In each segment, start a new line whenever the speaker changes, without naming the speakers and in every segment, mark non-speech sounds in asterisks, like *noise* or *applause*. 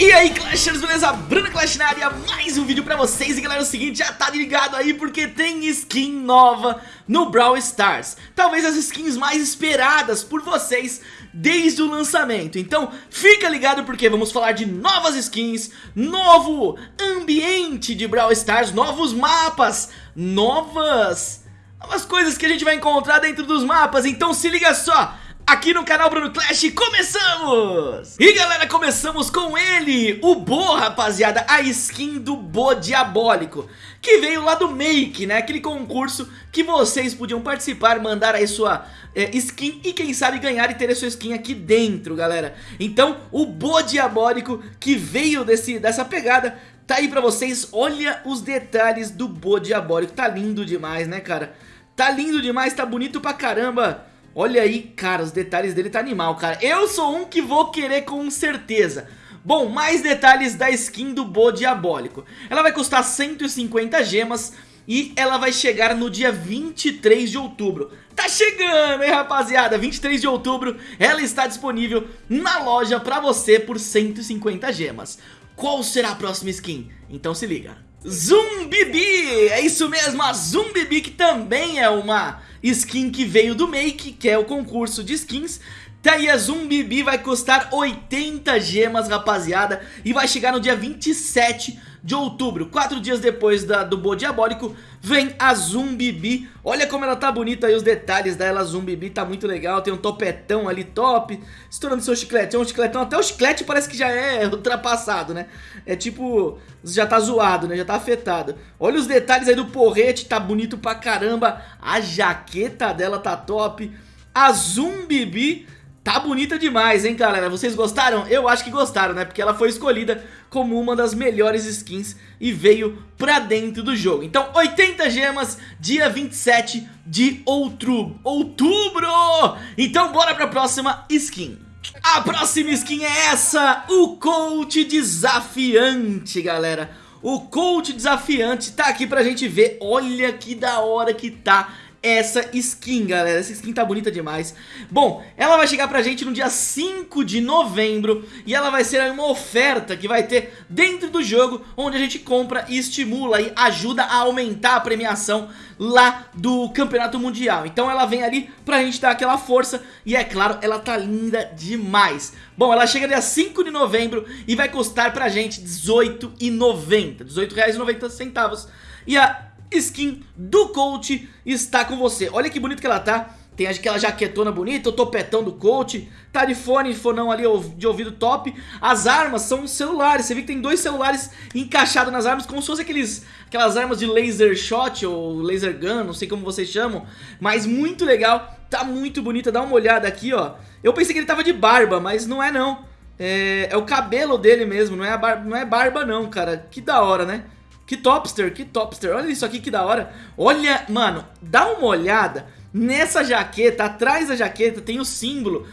E aí Clashers, beleza? Bruno Clash na área, mais um vídeo pra vocês. E galera, é o seguinte, já tá ligado aí porque tem skin nova no Brawl Stars. Talvez as skins mais esperadas por vocês desde o lançamento. Então fica ligado porque vamos falar de novas skins, novo ambiente de Brawl Stars, novos mapas, novas... Novas coisas que a gente vai encontrar dentro dos mapas, então se liga só aqui no canal Bruno Clash, começamos! E galera, começamos com ele, o Bo, rapaziada, a skin do Bo Diabólico, que veio lá do Make, né, aquele concurso que vocês podiam participar, mandar aí sua é, skin e quem sabe ganhar e ter a sua skin aqui dentro, galera. Então, o Bo Diabólico que veio desse, dessa pegada, tá aí pra vocês, olha os detalhes do Bo Diabólico, tá lindo demais, né, cara? Tá lindo demais, tá bonito pra caramba. Olha aí, cara, os detalhes dele tá animal, cara. Eu sou um que vou querer com certeza. Bom, mais detalhes da skin do Bo Diabólico. Ela vai custar 150 gemas e ela vai chegar no dia 23 de outubro. Tá chegando, hein, rapaziada? 23 de outubro, ela está disponível na loja pra você por 150 gemas. Qual será a próxima skin? Então se liga. Zumbibi, é isso mesmo, a Zumbibi que também é uma skin que veio do Make, que é o concurso de skins. Tá aí a Zumbibi vai custar 80 gemas, rapaziada, e vai chegar no dia 27 de outubro. Quatro dias depois da, do Bo Diabólico, vem a Zumbibi. Olha como ela tá bonita aí, os detalhes dela, a Zumbibi tá muito legal. Tem um topetão ali top, estourando seu chiclete. É um chicletão, até o chiclete parece que já é *laughs* ultrapassado, né? É tipo, já tá zoado, né? Já tá afetado. Olha os detalhes aí do porrete, tá bonito pra caramba. A jaqueta dela tá top. A Zumbibi Tá bonita demais, hein, galera? Vocês gostaram? Eu acho que gostaram, né? Porque ela foi escolhida como uma das melhores skins e veio pra dentro do jogo. Então, 80 gemas, dia 27 de outubro. Outubro! Então, bora pra próxima skin. A próxima skin é essa, o Coach Desafiante, galera. O Coach Desafiante tá aqui pra gente ver. Olha que da hora que tá essa skin, galera. Essa skin tá bonita demais. Bom, ela vai chegar pra gente no dia 5 de novembro e ela vai ser uma oferta que vai ter dentro do jogo, onde a gente compra e estimula e ajuda a aumentar a premiação lá do Campeonato Mundial. Então ela vem ali pra gente dar aquela força e é claro, ela tá linda demais. Bom, ela chega dia 5 de novembro e vai custar pra gente R$18,90, R$18,90. E a skin do coach está com você. Olha que bonito que ela tá. Tem aquela jaquetona bonita, o topetão do coach. Tá de fone, fonão ali de ouvido top. As armas são celulares. Você vê que tem dois celulares encaixados nas armas Como se fosse aqueles, aquelas armas de laser shot Ou laser gun, não sei como vocês chamam. Mas muito legal, tá muito bonita. Dá uma olhada aqui, ó. Eu pensei que ele tava de barba, mas não é não. É, é o cabelo dele mesmo, não é, barba, não é barba não, cara. Que da hora, né? Que topster, que topster. Olha isso aqui que da hora. Olha, mano, dá uma olhada nessa jaqueta. Atrás da jaqueta tem o símbolo,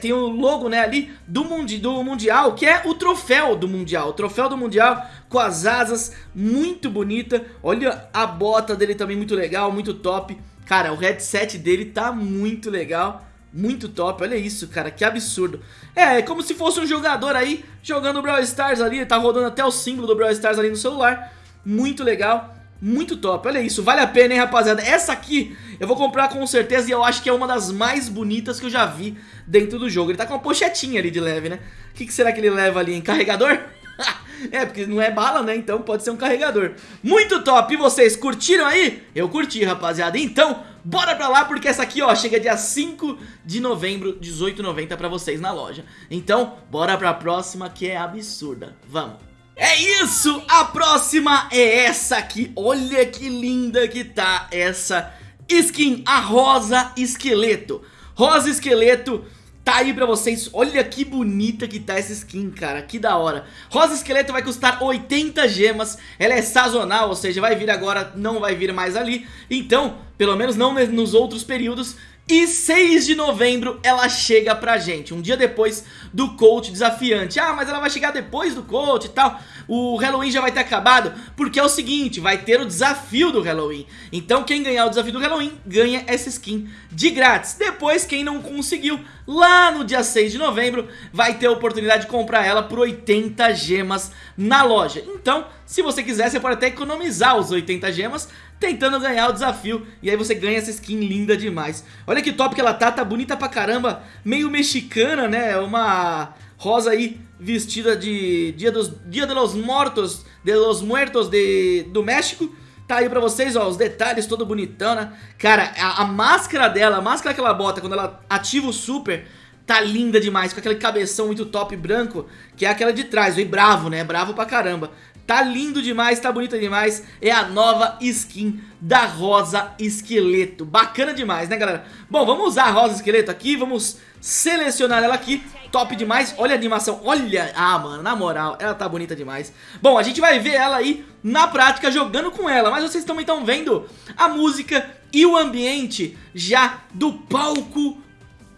tem o logo, né, ali do, mundi, do Mundial, que é o troféu do Mundial. O troféu do Mundial com as asas, muito bonita. Olha a bota dele também muito legal, muito top. Cara, o headset dele tá muito legal. Muito top, olha isso, cara, que absurdo É, é como se fosse um jogador aí Jogando o Brawl Stars ali, tá rodando até o símbolo do Brawl Stars ali no celular muito legal, muito top. Olha isso, vale a pena, hein, rapaziada? Essa aqui eu vou comprar com certeza e eu acho que é uma das mais bonitas que eu já vi dentro do jogo. Ele tá com uma pochetinha ali de leve, né? O que, que será que ele leva ali, em carregador? *laughs* é, porque não é bala, né? Então pode ser um carregador. Muito top! E vocês curtiram aí? Eu curti, rapaziada. Então, bora pra lá, porque essa aqui, ó, chega dia 5 de novembro, 18,90 pra vocês na loja. Então, bora pra próxima que é absurda. Vamos! É isso, a próxima é essa aqui, olha que linda que tá essa skin, a Rosa Esqueleto. Rosa Esqueleto tá aí pra vocês, olha que bonita que tá essa skin, cara, que da hora. Rosa Esqueleto vai custar 80 gemas, ela é sazonal, ou seja, vai vir agora, não vai vir mais ali. Então, pelo menos não nos outros períodos E 6 de novembro ela chega pra gente, um dia depois do coach desafiante. Ah, mas ela vai chegar depois do coach e tal. O Halloween já vai ter acabado Porque é o seguinte, vai ter o desafio do Halloween. Então quem ganhar o desafio do Halloween ganha essa skin de grátis. Depois quem não conseguiu, lá no dia 6 de novembro Vai ter a oportunidade de comprar ela por 80 gemas na loja. Então, se você quiser, você pode até economizar os 80 gemas tentando ganhar o desafio E aí você ganha essa skin linda demais Olha que top que ela tá, tá bonita pra caramba Meio mexicana, né? Uma rosa aí vestida de Dia dos Dia de los Mortos De los Muertos de, do México Tá aí pra vocês, ó, os detalhes todo bonitão, né? Cara, a, a máscara dela, a máscara que ela bota quando ela ativa o super Tá linda demais, com aquele cabeção muito top branco Que é aquela de trás, e bravo, né? Bravo pra caramba Tá lindo demais, tá bonita demais. É a nova skin da Rosa Esqueleto. Bacana demais, né galera? Bom, vamos usar a Rosa Esqueleto aqui Vamos selecionar ela aqui. Top demais, olha a animação Olha, ah mano, na moral, ela tá bonita demais. Bom, a gente vai ver ela aí na prática jogando com ela Mas vocês também estão vendo a música e o ambiente já do palco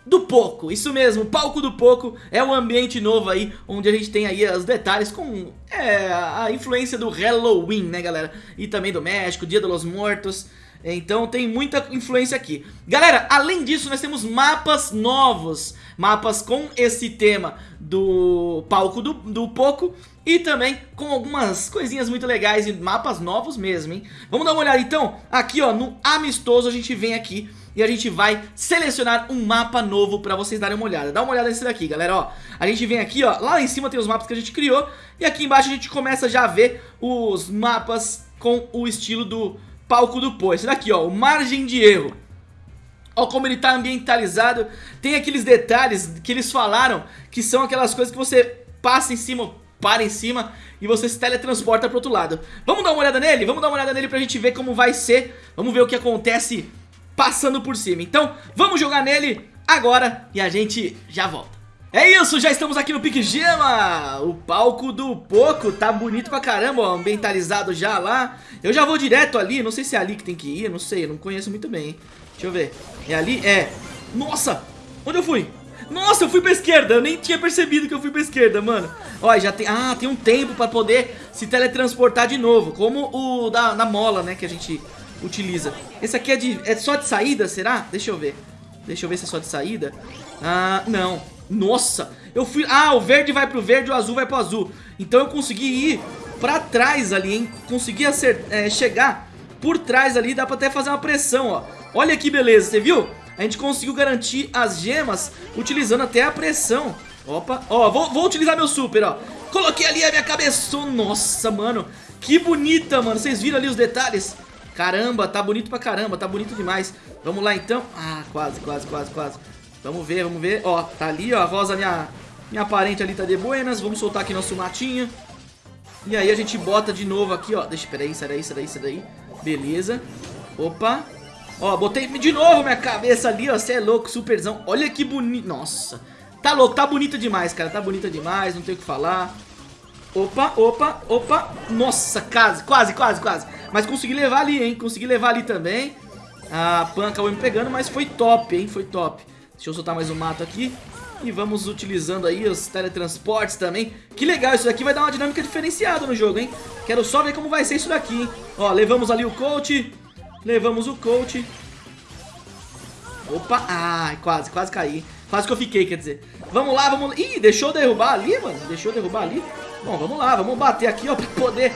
do Poco, isso mesmo, o palco do Poco é um ambiente novo aí, onde a gente tem aí os detalhes com é, a influência do Halloween, né galera? E também do México, Dia dos Mortos, então tem muita influência aqui. Galera, além disso nós temos mapas novos, mapas com esse tema do palco do, do Poco e também com algumas coisinhas muito legais e mapas novos mesmo, hein? Vamos dar uma olhada então, aqui ó, no amistoso a gente vem aqui e a gente vai selecionar um mapa novo pra vocês darem uma olhada. Dá uma olhada nesse daqui, galera, ó. A gente vem aqui, ó, lá em cima tem os mapas que a gente criou e aqui embaixo a gente começa já a ver os mapas com o estilo do palco do pô. Esse daqui, ó, o margem de erro. Ó como ele tá ambientalizado. Tem aqueles detalhes que eles falaram que são aquelas coisas que você passa em cima, para em cima e você se teletransporta pro outro lado. Vamos dar uma olhada nele? Vamos dar uma olhada nele pra gente ver como vai ser. Vamos ver o que acontece passando por cima. Então, vamos jogar nele agora e a gente já volta. É isso, já estamos aqui no Pique Gema, o palco do Poco, tá bonito pra caramba, ó, ambientalizado já lá. Eu já vou direto ali, não sei se é ali que tem que ir, não sei, não conheço muito bem, hein. Deixa eu ver, é ali? É. Nossa, onde eu fui? Nossa, eu fui pra esquerda, eu nem tinha percebido que eu fui pra esquerda, mano. Ó, já tem, ah, tem um tempo pra poder se teletransportar de novo, como o da, da mola, né, que a gente utiliza. Esse aqui é, de, é só de saída, será? Deixa eu ver. Deixa eu ver se é só de saída. Ah, não. Nossa, eu fui... Ah, o verde vai pro verde, o azul vai pro azul. Então eu consegui ir pra trás ali, hein? Consegui acert... É, chegar por trás ali, dá pra até fazer uma pressão, ó. Olha que beleza, você viu? A gente conseguiu garantir as gemas utilizando até a pressão. Opa, ó, vou, vou utilizar meu super, ó. Coloquei ali a minha cabeça. Nossa, mano, que bonita, mano. Vocês viram ali os detalhes? Caramba, tá bonito pra caramba, tá bonito demais. Vamos lá então. Ah, quase, quase, quase, quase. Vamos ver, vamos ver. Ó, tá ali, ó, a Rosa, minha, minha parente ali tá de buenas. Vamos soltar aqui nosso matinho. E aí a gente bota de novo aqui, ó. Deixa, peraí, sai daí, sai daí, sai daí. Beleza. Opa. Ó, botei de novo minha cabeça ali, ó. Você é louco, superzão. Olha que bonito. Nossa. Tá louco, tá bonita demais, cara. Tá bonita demais, não tem o que falar. Opa, opa, opa. Nossa, quase, quase, quase, quase. Mas consegui levar ali, hein? Consegui levar ali também. A Pan acabou me pegando, mas foi top, hein? Foi top. Deixa eu soltar mais um mato aqui. E vamos utilizando aí os teletransportes também. Que legal, isso daqui vai dar uma dinâmica diferenciada no jogo, hein? Quero só ver como vai ser isso daqui, hein? Ó, levamos ali o coach. Levamos o coach. Opa, ai, quase, quase caí. Quase que eu fiquei, quer dizer. Vamos lá, vamos... Ih, deixou derrubar ali, mano. Deixou derrubar ali. Bom, vamos lá, vamos bater aqui, ó, pra poder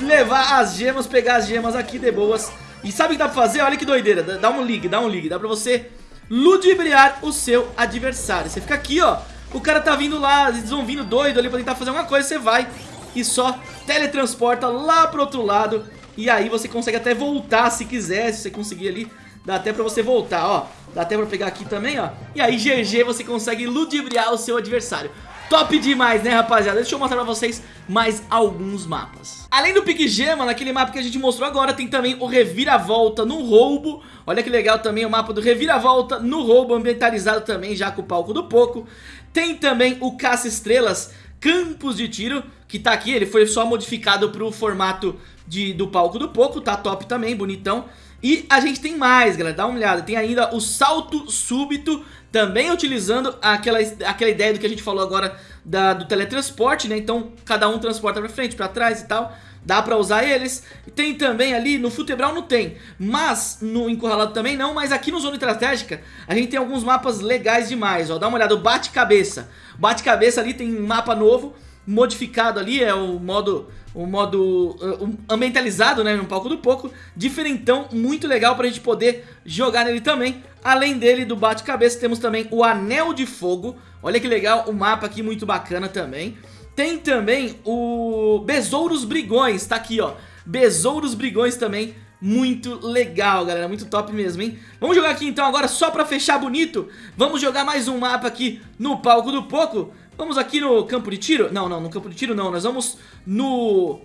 levar as gemas, pegar as gemas aqui de boas. E sabe o que dá pra fazer? Olha que doideira, dá um ligue, dá um ligue, dá pra você ludibriar o seu adversário. Você fica aqui, ó, o cara tá vindo lá, eles vão vindo doido ali pra tentar fazer alguma coisa, você vai e só teletransporta lá pro outro lado. E aí você consegue até voltar se quiser, se você conseguir ali, dá até pra você voltar, ó. Dá até pra pegar aqui também, ó. E aí, GG, você consegue ludibriar o seu adversário. Top demais, né, rapaziada? Deixa eu mostrar pra vocês mais alguns mapas. Além do Pique Gema, naquele mapa que a gente mostrou agora, tem também o Reviravolta no roubo. Olha que legal também o mapa do Reviravolta no roubo, ambientalizado também já com o palco do Poco. Tem também o Caça Estrelas Campos de Tiro, que tá aqui, ele foi só modificado pro formato de, do palco do Poco, tá top também, bonitão. E a gente tem mais, galera, dá uma olhada. Tem ainda o salto súbito, também utilizando aquela, aquela ideia do que a gente falou agora da, do teletransporte, né? Então cada um transporta pra frente, pra trás e tal. Dá pra usar eles. Tem também ali, no Futebral não tem, mas no Encurralado também não, mas aqui no Zona Estratégica a gente tem alguns mapas legais demais, ó. Dá uma olhada, o Bate-Cabeça. Bate-Cabeça ali tem mapa novo, modificado ali, é o modo o modo uh, ambientalizado, né, no palco do Poco, diferentão, muito legal pra gente poder jogar nele também. Além dele, do bate-cabeça, temos também o Anel de Fogo, olha que legal, o mapa aqui muito bacana também. Tem também o Besouros Brigões, tá aqui ó, Besouros Brigões também, muito legal, galera, muito top mesmo, hein? Vamos jogar aqui então agora só pra fechar bonito, vamos jogar mais um mapa aqui no palco do Poco. Vamos aqui no campo de tiro? Não, não, no campo de tiro não, nós vamos no...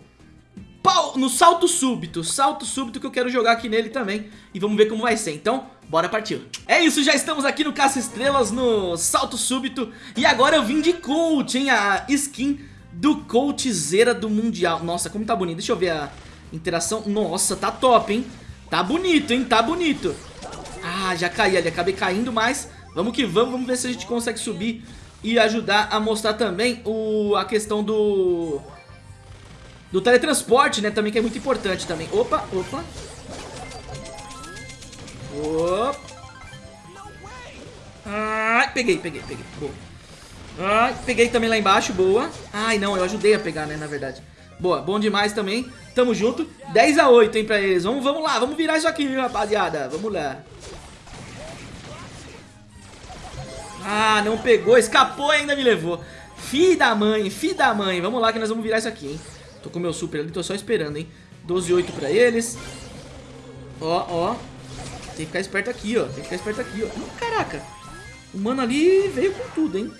No salto súbito, salto súbito que eu quero jogar aqui nele também. E vamos ver como vai ser, então bora partir. É isso, já estamos aqui no Caça Estrelas, no salto súbito. E agora eu vim de coach, hein, a skin do coachzeira do Mundial. Nossa, como tá bonito, deixa eu ver a interação. Nossa, tá top, hein? Tá bonito, hein, tá bonito. Ah, já caí ali, acabei caindo, mas Vamos que vamos, vamos ver se a gente consegue subir e ajudar a mostrar também o, a questão do do teletransporte, né, também que é muito importante também. Opa, opa. Opa. Ai, peguei, peguei, peguei. Boa. Ai, peguei também lá embaixo, boa. Ai, não, eu ajudei a pegar, né, na verdade. Boa, bom demais também. Tamo junto. 10 a 8, hein, pra eles. Vamos, vamos lá, vamos virar isso aqui, rapaziada. Vamos lá. Ah, não pegou, escapou e ainda me levou. Fi da mãe, fi da mãe. Vamos lá que nós vamos virar isso aqui, hein. Tô com meu super ali, tô só esperando, hein. 12 8 pra eles. Ó, ó. Tem que ficar esperto aqui, ó. Tem que ficar esperto aqui, ó. Caraca. O mano ali veio com tudo, hein.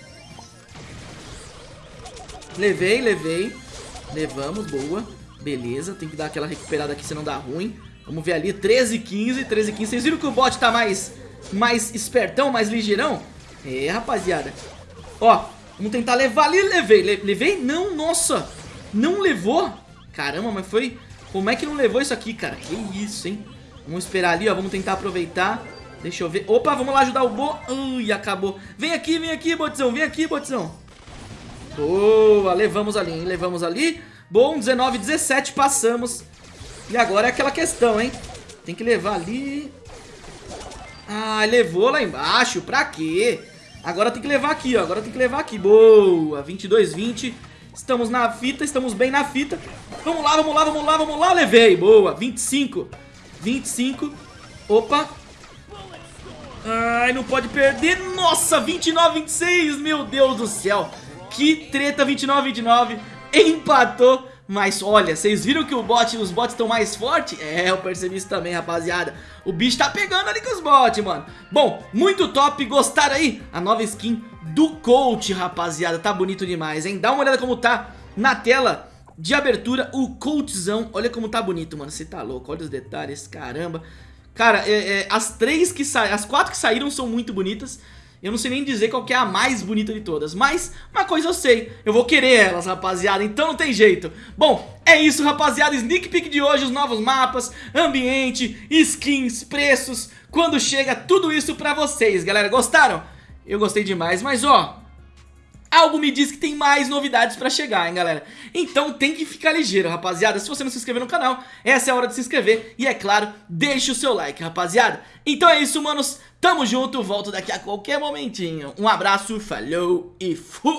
Levei, levei. Levamos, boa. Beleza, tem que dar aquela recuperada aqui, senão dá ruim. Vamos ver ali, 13 15, 13 15. Vocês viram que o bot tá mais, mais espertão, mais ligeirão? É, rapaziada. Ó, vamos tentar levar ali. Levei. Le levei? Não, nossa. Não levou? Caramba, mas foi... Como é que não levou isso aqui, cara? Que isso, hein? Vamos esperar ali, ó. Vamos tentar aproveitar. Deixa eu ver. Opa, vamos lá ajudar o Bo. Ui, acabou. Vem aqui, vem aqui, Botzão. Vem aqui, Botzão. Boa, levamos ali, hein? Levamos ali. Bom, 19, 17, passamos. E agora é aquela questão, hein? Tem que levar ali. Ah, levou lá embaixo. Pra quê? Agora tem que levar aqui, ó. Agora tem que levar aqui. Boa. 22, 20. Estamos na fita, estamos bem na fita. Vamos lá, vamos lá, vamos lá, vamos lá. Levei. Boa. 25. 25. Opa. Ai, não pode perder. Nossa, 29, 26. Meu Deus do céu. Que treta, 29, 29. Empatou. Mas olha, vocês viram que o bot, os bots estão mais fortes? É, eu percebi isso também, rapaziada. O bicho tá pegando ali com os bots, mano. Bom, muito top, gostaram aí? A nova skin do coach, rapaziada. Tá bonito demais, hein? Dá uma olhada como tá na tela de abertura o coachzão. Olha como tá bonito, mano. Você tá louco, olha os detalhes, caramba. Cara, é, é, as três que saíram, as quatro que saíram são muito bonitas. Eu não sei nem dizer qual é a mais bonita de todas Mas uma coisa eu sei Eu vou querer elas, rapaziada Então não tem jeito Bom, é isso, rapaziada Sneak peek de hoje Os novos mapas Ambiente Skins Preços Quando chega Tudo isso pra vocês, galera Gostaram? Eu gostei demais Mas ó Algo me diz que tem mais novidades pra chegar, hein, galera? Então tem que ficar ligeiro, rapaziada. Se você não se inscreveu no canal, essa é a hora de se inscrever. E é claro, deixe o seu like, rapaziada. Então é isso, manos. Tamo junto, volto daqui a qualquer momentinho. Um abraço, falou e fui!